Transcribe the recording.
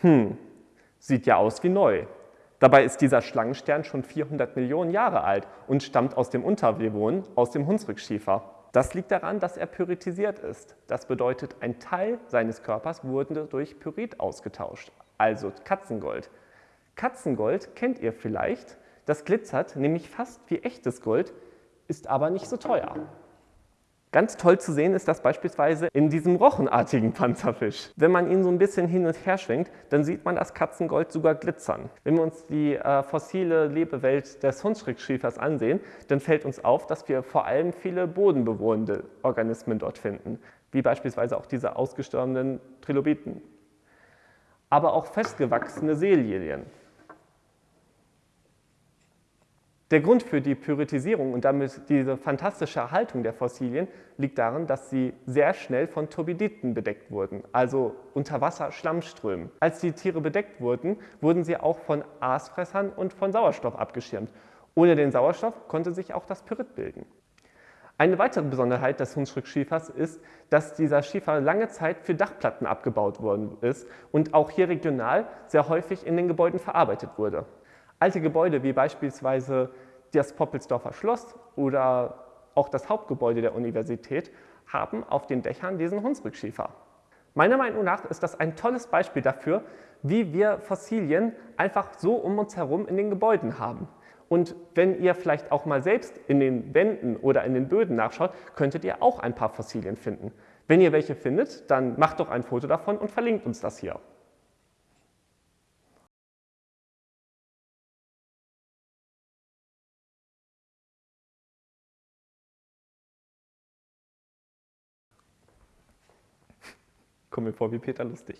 Hm, sieht ja aus wie neu. Dabei ist dieser Schlangenstern schon 400 Millionen Jahre alt und stammt aus dem Untervivon, aus dem Hunsrückschiefer. Das liegt daran, dass er pyritisiert ist. Das bedeutet, ein Teil seines Körpers wurde durch Pyrit ausgetauscht, also Katzengold. Katzengold kennt ihr vielleicht. Das glitzert nämlich fast wie echtes Gold, ist aber nicht so teuer. Ganz toll zu sehen ist das beispielsweise in diesem rochenartigen Panzerfisch. Wenn man ihn so ein bisschen hin und her schwenkt, dann sieht man das Katzengold sogar glitzern. Wenn wir uns die äh, fossile Lebewelt des Hunsrückschiefers ansehen, dann fällt uns auf, dass wir vor allem viele bodenbewohnende Organismen dort finden, wie beispielsweise auch diese ausgestorbenen Trilobiten. Aber auch festgewachsene Seelilien. Der Grund für die Pyritisierung und damit diese fantastische Erhaltung der Fossilien liegt darin, dass sie sehr schnell von Turbiditen bedeckt wurden, also Unterwasser-Schlammströmen. Als die Tiere bedeckt wurden, wurden sie auch von Aasfressern und von Sauerstoff abgeschirmt. Ohne den Sauerstoff konnte sich auch das Pyrit bilden. Eine weitere Besonderheit des Hunsrückschiefers ist, dass dieser Schiefer lange Zeit für Dachplatten abgebaut worden ist und auch hier regional sehr häufig in den Gebäuden verarbeitet wurde. Alte Gebäude wie beispielsweise das Poppelsdorfer Schloss oder auch das Hauptgebäude der Universität haben auf den Dächern diesen Hunsrückschiefer. Meiner Meinung nach ist das ein tolles Beispiel dafür, wie wir Fossilien einfach so um uns herum in den Gebäuden haben. Und wenn ihr vielleicht auch mal selbst in den Wänden oder in den Böden nachschaut, könntet ihr auch ein paar Fossilien finden. Wenn ihr welche findet, dann macht doch ein Foto davon und verlinkt uns das hier. Komme mir vor wie Peter Lustig.